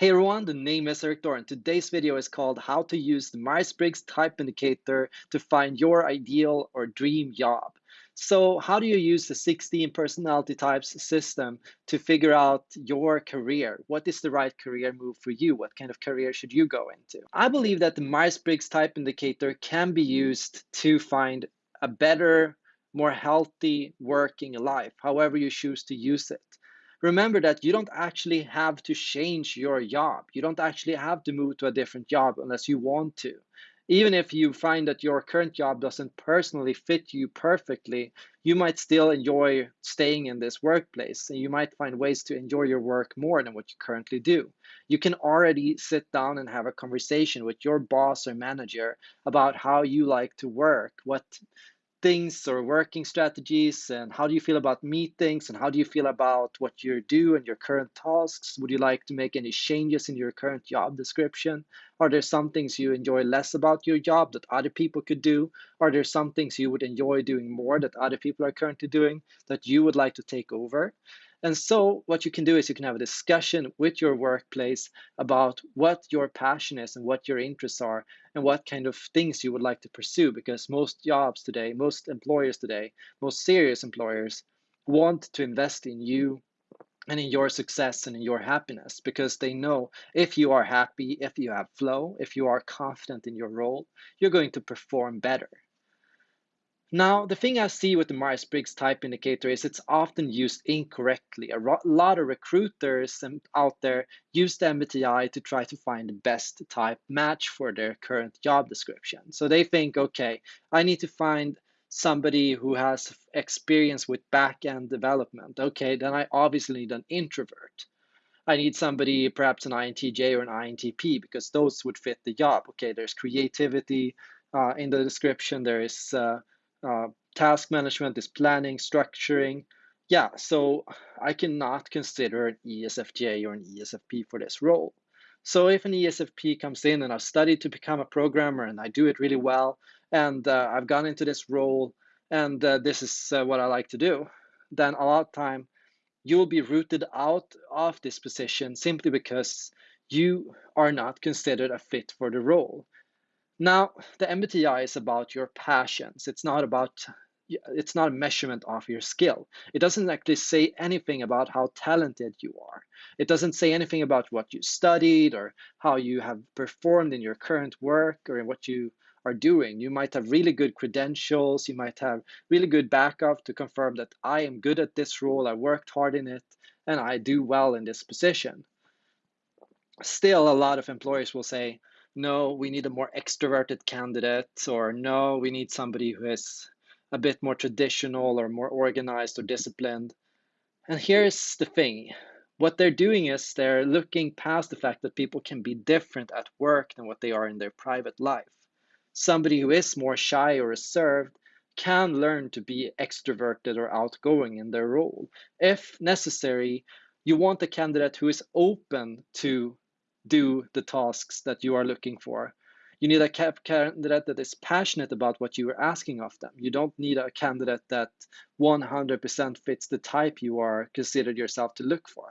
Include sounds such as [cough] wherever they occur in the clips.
Hey everyone, the name is Eric and today's video is called How to use the Myers-Briggs Type Indicator to find your ideal or dream job. So how do you use the 16 personality types system to figure out your career? What is the right career move for you? What kind of career should you go into? I believe that the Myers-Briggs Type Indicator can be used to find a better, more healthy working life, however you choose to use it remember that you don't actually have to change your job. You don't actually have to move to a different job unless you want to. Even if you find that your current job doesn't personally fit you perfectly, you might still enjoy staying in this workplace and you might find ways to enjoy your work more than what you currently do. You can already sit down and have a conversation with your boss or manager about how you like to work, what things or working strategies and how do you feel about meetings and how do you feel about what you do and your current tasks? Would you like to make any changes in your current job description? Are there some things you enjoy less about your job that other people could do? Are there some things you would enjoy doing more that other people are currently doing that you would like to take over and so what you can do is you can have a discussion with your workplace about what your passion is and what your interests are and what kind of things you would like to pursue because most jobs today, most employers today, most serious employers want to invest in you and in your success and in your happiness because they know if you are happy, if you have flow, if you are confident in your role, you're going to perform better. Now, the thing I see with the Myers-Briggs type indicator is it's often used incorrectly. A lot of recruiters out there use the MBTI to try to find the best type match for their current job description. So they think, okay, I need to find somebody who has experience with back-end development. Okay, then I obviously need an introvert. I need somebody, perhaps an INTJ or an INTP, because those would fit the job. Okay, there's creativity uh, in the description. There is uh, uh, task management is planning, structuring. Yeah, so I cannot consider an ESFJ or an ESFP for this role. So if an ESFP comes in and I've studied to become a programmer and I do it really well, and uh, I've gone into this role and uh, this is uh, what I like to do, then a lot of time you'll be rooted out of this position simply because you are not considered a fit for the role. Now, the MBTI is about your passions. It's not about it's not a measurement of your skill. It doesn't actually say anything about how talented you are. It doesn't say anything about what you studied or how you have performed in your current work or in what you are doing. You might have really good credentials, you might have really good backup to confirm that I am good at this role, I worked hard in it, and I do well in this position. Still, a lot of employers will say, no, we need a more extroverted candidate, or no, we need somebody who is a bit more traditional or more organized or disciplined. And here's the thing what they're doing is they're looking past the fact that people can be different at work than what they are in their private life. Somebody who is more shy or reserved can learn to be extroverted or outgoing in their role. If necessary, you want a candidate who is open to do the tasks that you are looking for. You need a candidate that is passionate about what you are asking of them. You don't need a candidate that 100% fits the type you are considered yourself to look for.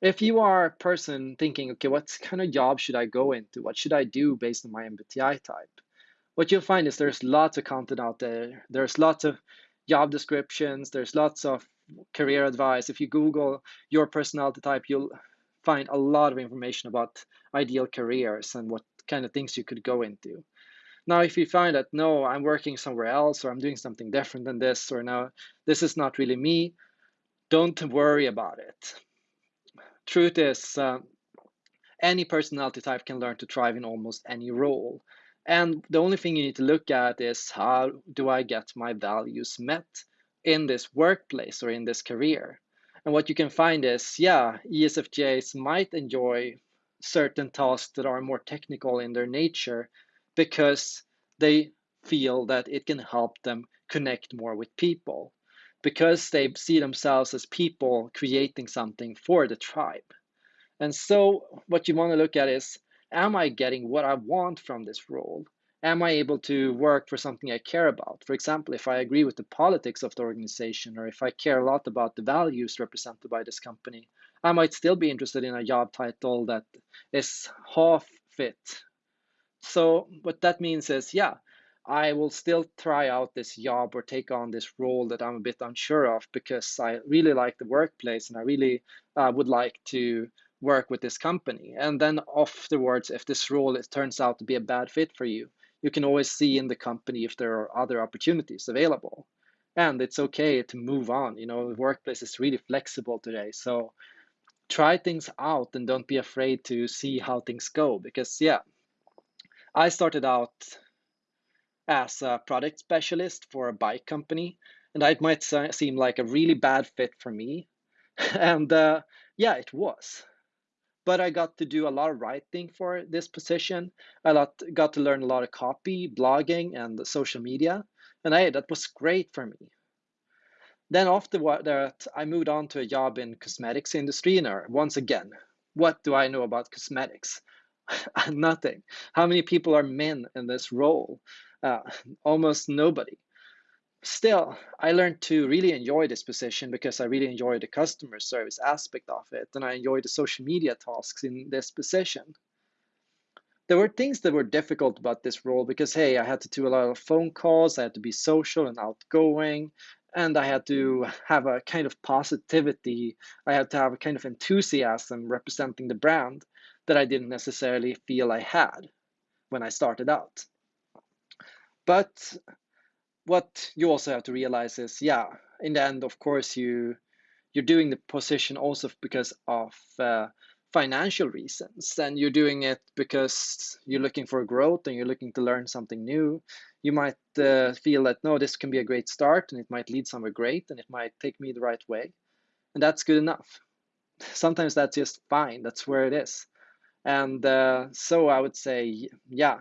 If you are a person thinking, okay, what kind of job should I go into? What should I do based on my MBTI type? What you'll find is there's lots of content out there. There's lots of job descriptions. There's lots of career advice. If you Google your personality type, you'll find a lot of information about ideal careers and what kind of things you could go into. Now, if you find that no, I'm working somewhere else or I'm doing something different than this, or no, this is not really me, don't worry about it. Truth is, uh, any personality type can learn to thrive in almost any role. And the only thing you need to look at is how do I get my values met in this workplace or in this career? And what you can find is, yeah, ESFJs might enjoy certain tasks that are more technical in their nature because they feel that it can help them connect more with people because they see themselves as people creating something for the tribe. And so, what you want to look at is Am I getting what I want from this role? Am I able to work for something I care about? For example, if I agree with the politics of the organization or if I care a lot about the values represented by this company, I might still be interested in a job title that is half fit. So what that means is, yeah, I will still try out this job or take on this role that I'm a bit unsure of because I really like the workplace and I really uh, would like to work with this company. And then afterwards, if this role is, turns out to be a bad fit for you, you can always see in the company if there are other opportunities available. And it's okay to move on. You know, the workplace is really flexible today. So try things out and don't be afraid to see how things go. Because, yeah, I started out as a product specialist for a bike company, and that might seem like a really bad fit for me. [laughs] and uh, yeah, it was but I got to do a lot of writing for this position. I lot, got to learn a lot of copy, blogging, and social media. And hey, that was great for me. Then after that, I moved on to a job in cosmetics industry. And once again, what do I know about cosmetics? [laughs] Nothing. How many people are men in this role? Uh, almost nobody still, I learned to really enjoy this position because I really enjoy the customer service aspect of it, and I enjoy the social media tasks in this position. There were things that were difficult about this role because, hey, I had to do a lot of phone calls, I had to be social and outgoing, and I had to have a kind of positivity, I had to have a kind of enthusiasm representing the brand that I didn't necessarily feel I had when I started out. But what you also have to realize is, yeah, in the end, of course, you you're doing the position also because of uh, financial reasons, and you're doing it because you're looking for growth and you're looking to learn something new. You might uh, feel that no, this can be a great start, and it might lead somewhere great, and it might take me the right way, and that's good enough. Sometimes that's just fine. That's where it is, and uh, so I would say, yeah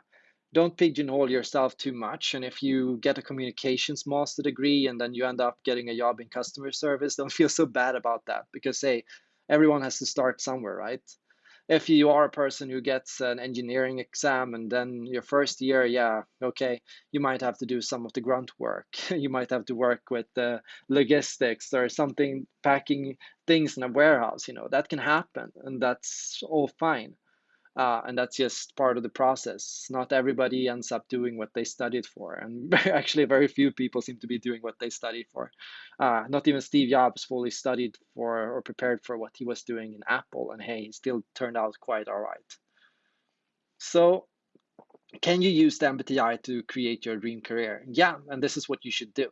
don't pigeonhole yourself too much. And if you get a communications master degree and then you end up getting a job in customer service, [laughs] don't feel so bad about that because, hey, everyone has to start somewhere, right? If you are a person who gets an engineering exam and then your first year, yeah, okay, you might have to do some of the grunt work. [laughs] you might have to work with the logistics or something, packing things in a warehouse, you know, that can happen and that's all fine uh, and that's just part of the process. Not everybody ends up doing what they studied for, and [laughs] actually, very few people seem to be doing what they studied for. Uh, not even Steve Jobs fully studied for or prepared for what he was doing in Apple, and hey, he still turned out quite all right. So, can you use the MBTI to create your dream career? Yeah, and this is what you should do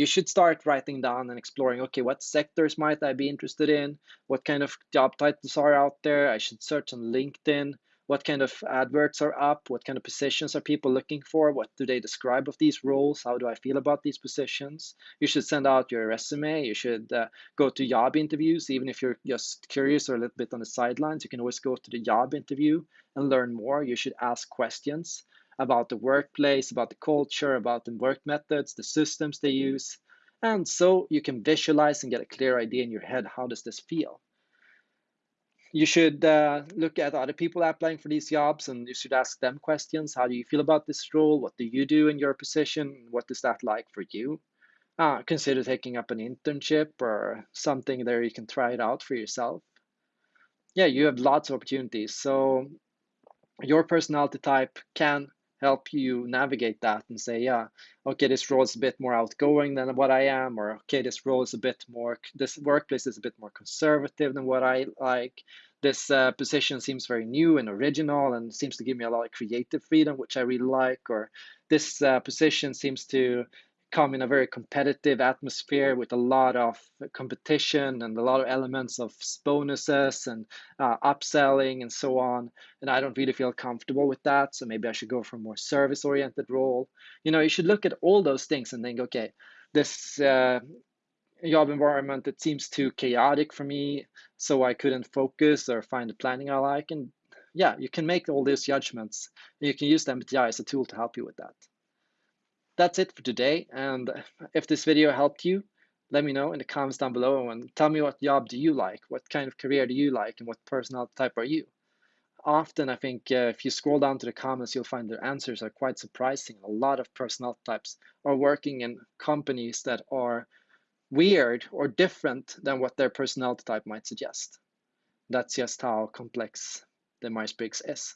you should start writing down and exploring okay what sectors might i be interested in? What kind of job titles are out there? I should search on linkedin. What kind of adverts are up? What kind of positions are people looking for? What do they describe of these roles? How do i feel about these positions? You should send out your resume. You should uh, go to job interviews. Even if you're just curious or a little bit on the sidelines you can always go to the job interview and learn more. You should ask questions about the workplace, about the culture, about the work methods, the systems they use. And so you can visualize and get a clear idea in your head how does this feel? You should uh, look at other people applying for these jobs and you should ask them questions. How do you feel about this role? What do you do in your position? What is that like for you? Uh, consider taking up an internship or something there you can try it out for yourself. Yeah, you have lots of opportunities. So your personality type can help you navigate that and say, yeah, okay, this role is a bit more outgoing than what I am, or okay, this role is a bit more, this workplace is a bit more conservative than what I like. This uh, position seems very new and original and seems to give me a lot of creative freedom, which I really like. Or this uh, position seems to come in a very competitive atmosphere with a lot of competition and a lot of elements of bonuses and uh, upselling and so on. And I don't really feel comfortable with that. So maybe I should go for a more service oriented role. You know, you should look at all those things and think, okay, this uh, job environment, it seems too chaotic for me. So I couldn't focus or find the planning I like. And yeah, you can make all these judgments. You can use the MBTI as a tool to help you with that that's it for today. And if this video helped you, let me know in the comments down below and tell me what job do you like? What kind of career do you like? And what personality type are you? Often, I think uh, if you scroll down to the comments, you'll find the answers are quite surprising. A lot of personality types are working in companies that are weird or different than what their personality type might suggest. That's just how complex the Myers-Briggs is.